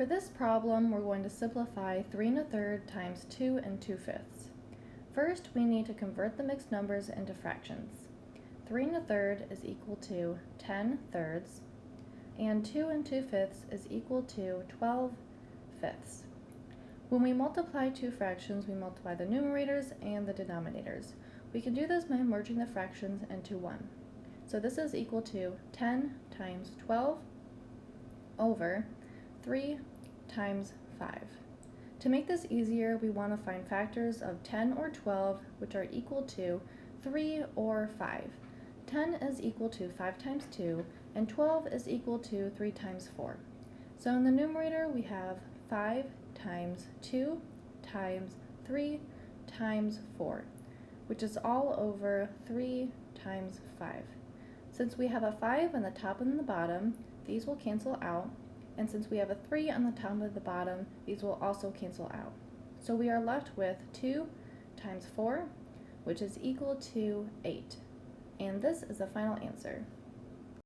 For this problem, we're going to simplify 3 and a third times 2 and 2 fifths. First, we need to convert the mixed numbers into fractions. 3 and a third is equal to 10 thirds, and 2 and 2 fifths is equal to 12 fifths. When we multiply two fractions, we multiply the numerators and the denominators. We can do this by merging the fractions into 1. So this is equal to 10 times 12 over 3 times 5. To make this easier, we want to find factors of 10 or 12 which are equal to 3 or 5. 10 is equal to 5 times 2, and 12 is equal to 3 times 4. So in the numerator, we have 5 times 2 times 3 times 4, which is all over 3 times 5. Since we have a 5 on the top and the bottom, these will cancel out, and since we have a 3 on the top of the bottom, these will also cancel out. So we are left with 2 times 4, which is equal to 8. And this is the final answer.